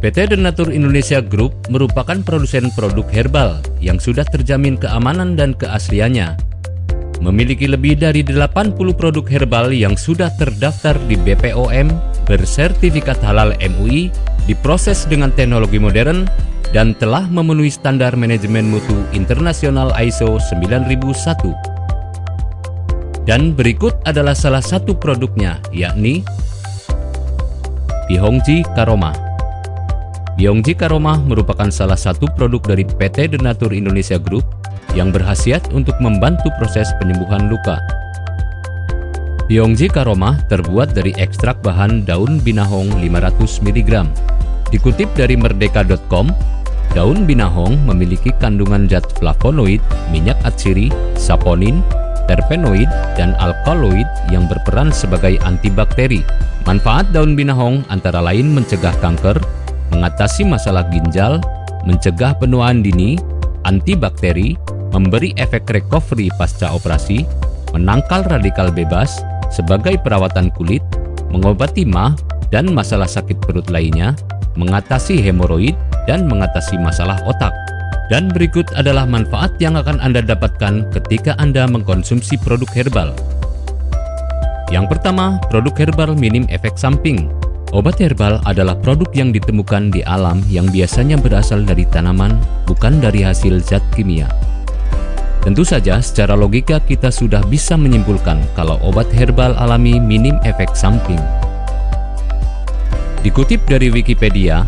PT Denatur Indonesia Group merupakan produsen produk herbal yang sudah terjamin keamanan dan keasliannya. Memiliki lebih dari 80 produk herbal yang sudah terdaftar di BPOM, bersertifikat halal MUI, diproses dengan teknologi modern, dan telah memenuhi standar manajemen mutu internasional ISO 9001. Dan berikut adalah salah satu produknya, yakni Bihongji Karoma. Yongji Karomah merupakan salah satu produk dari PT Denatur Indonesia Group yang berhasiat untuk membantu proses penyembuhan luka. Yongji Karomah terbuat dari ekstrak bahan daun binahong 500 mg. Dikutip dari merdeka.com, daun binahong memiliki kandungan zat flavonoid, minyak atsiri, saponin, terpenoid, dan alkaloid yang berperan sebagai antibakteri. Manfaat daun binahong antara lain mencegah kanker, mengatasi masalah ginjal, mencegah penuaan dini, antibakteri, memberi efek recovery pasca operasi, menangkal radikal bebas, sebagai perawatan kulit, mengobati mah dan masalah sakit perut lainnya, mengatasi hemoroid, dan mengatasi masalah otak. Dan berikut adalah manfaat yang akan Anda dapatkan ketika Anda mengkonsumsi produk herbal. Yang pertama, produk herbal minim efek samping. Obat herbal adalah produk yang ditemukan di alam yang biasanya berasal dari tanaman, bukan dari hasil zat kimia. Tentu saja secara logika kita sudah bisa menyimpulkan kalau obat herbal alami minim efek samping. Dikutip dari Wikipedia,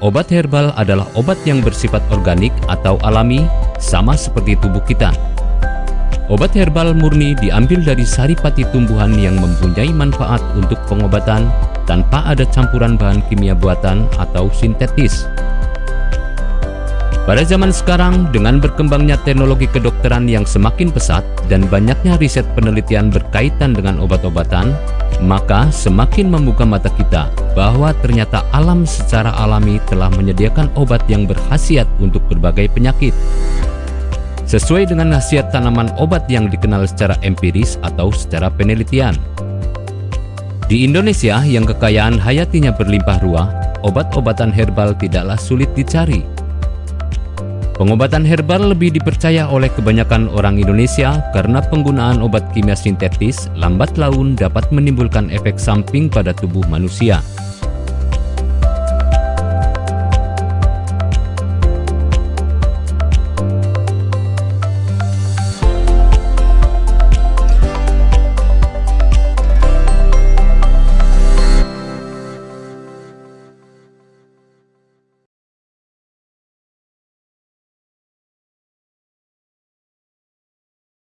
obat herbal adalah obat yang bersifat organik atau alami sama seperti tubuh kita. Obat herbal murni diambil dari saripati tumbuhan yang mempunyai manfaat untuk pengobatan tanpa ada campuran bahan kimia buatan atau sintetis. Pada zaman sekarang, dengan berkembangnya teknologi kedokteran yang semakin pesat dan banyaknya riset penelitian berkaitan dengan obat-obatan, maka semakin membuka mata kita bahwa ternyata alam secara alami telah menyediakan obat yang berkhasiat untuk berbagai penyakit. Sesuai dengan khasiat tanaman obat yang dikenal secara empiris atau secara penelitian. Di Indonesia yang kekayaan hayatinya berlimpah ruah, obat-obatan herbal tidaklah sulit dicari. Pengobatan herbal lebih dipercaya oleh kebanyakan orang Indonesia karena penggunaan obat kimia sintetis lambat laun dapat menimbulkan efek samping pada tubuh manusia.